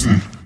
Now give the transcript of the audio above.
Mm-hmm.